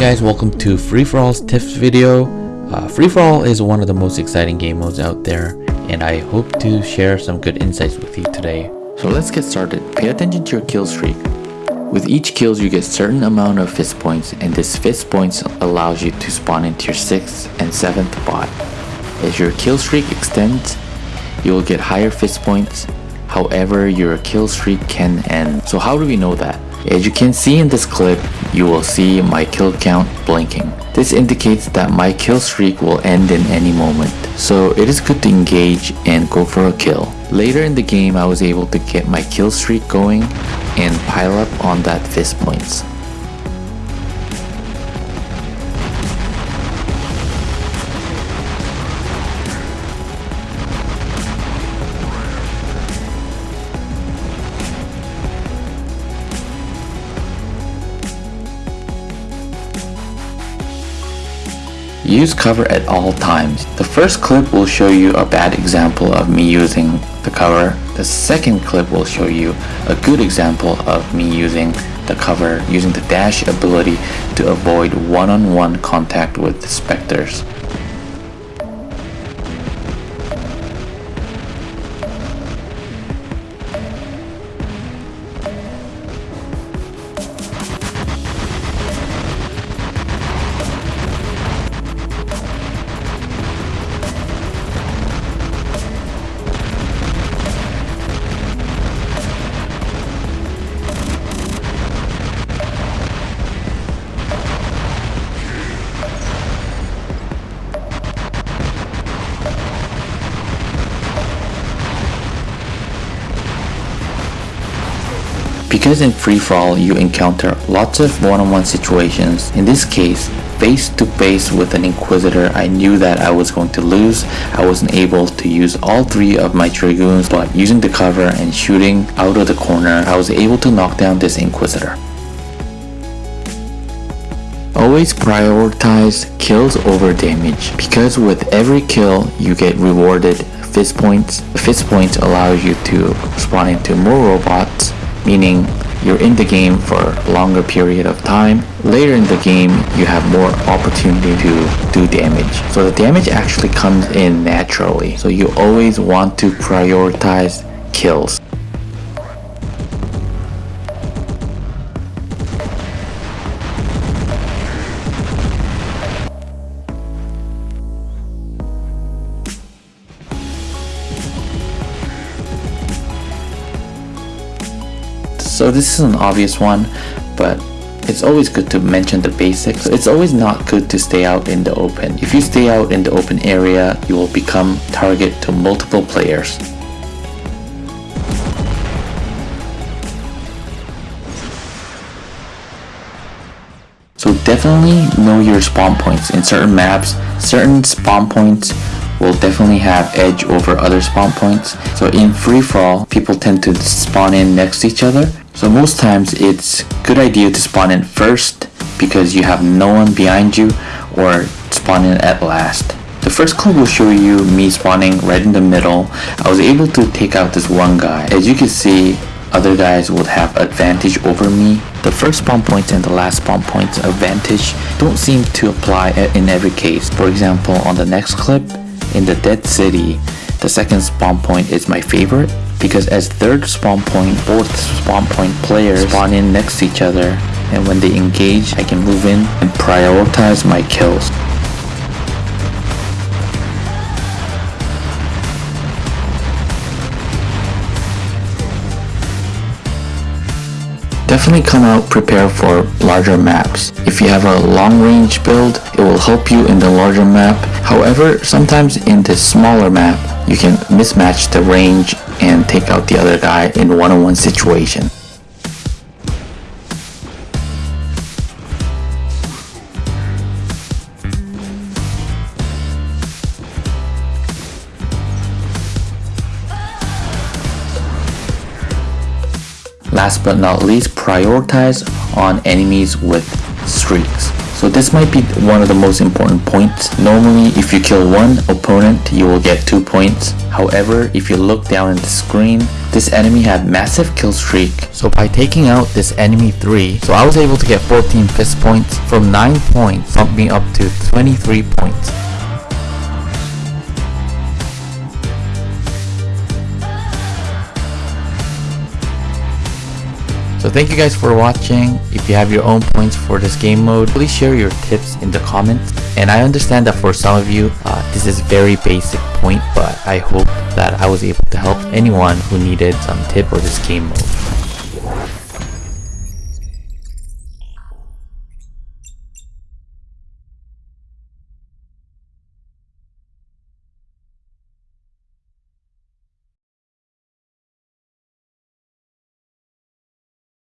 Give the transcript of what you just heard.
Guys, welcome to Free For All's tips video. Uh, Free For All is one of the most exciting game modes out there, and I hope to share some good insights with you today. So let's get started. Pay attention to your kill streak. With each kills, you get certain amount of fist points, and this fist points allows you to spawn into your 6th and 7th bot. As your kill streak extends, you will get higher fist points, however your kill streak can end. So how do we know that? As you can see in this clip, you will see my kill count blinking. This indicates that my kill streak will end in any moment, so it is good to engage and go for a kill. Later in the game, I was able to get my kill streak going and pile up on that fist points. Use cover at all times. The first clip will show you a bad example of me using the cover. The second clip will show you a good example of me using the cover using the dash ability to avoid one-on-one -on -one contact with the specters. Because in free-for-all you encounter lots of one-on-one -on -one situations, in this case, face-to-face -face with an Inquisitor I knew that I was going to lose, I wasn't able to use all three of my Dragoons but using the cover and shooting out of the corner I was able to knock down this Inquisitor. Always prioritize kills over damage because with every kill you get rewarded fist points. Fist points allow you to spawn into more robots meaning you're in the game for a longer period of time. Later in the game, you have more opportunity to do damage. So the damage actually comes in naturally. So you always want to prioritize kills. So this is an obvious one, but it's always good to mention the basics. It's always not good to stay out in the open. If you stay out in the open area, you will become target to multiple players. So definitely know your spawn points. In certain maps, certain spawn points will definitely have edge over other spawn points. So in free fall, people tend to spawn in next to each other so most times it's good idea to spawn in first because you have no one behind you or spawn in at last. The first clip will show you me spawning right in the middle. I was able to take out this one guy. As you can see, other guys would have advantage over me. The first spawn and the last spawn points advantage don't seem to apply in every case. For example, on the next clip, in the Dead City, the second spawn point is my favorite because as third spawn point, both spawn point players spawn in next to each other and when they engage, I can move in and prioritize my kills. Definitely come out prepared for larger maps. If you have a long range build, it will help you in the larger map. However, sometimes in the smaller map, you can mismatch the range and take out the other guy in one-on-one -on -one situation. Last but not least, prioritize on enemies with streaks. So this might be one of the most important points. Normally, if you kill one opponent, you will get 2 points. However, if you look down in the screen, this enemy had massive kill streak. So by taking out this enemy 3, so I was able to get 14 fist points from 9 points, bumped me up to 23 points. Thank you guys for watching. If you have your own points for this game mode, please share your tips in the comments. And I understand that for some of you, uh, this is very basic point, but I hope that I was able to help anyone who needed some tip for this game mode.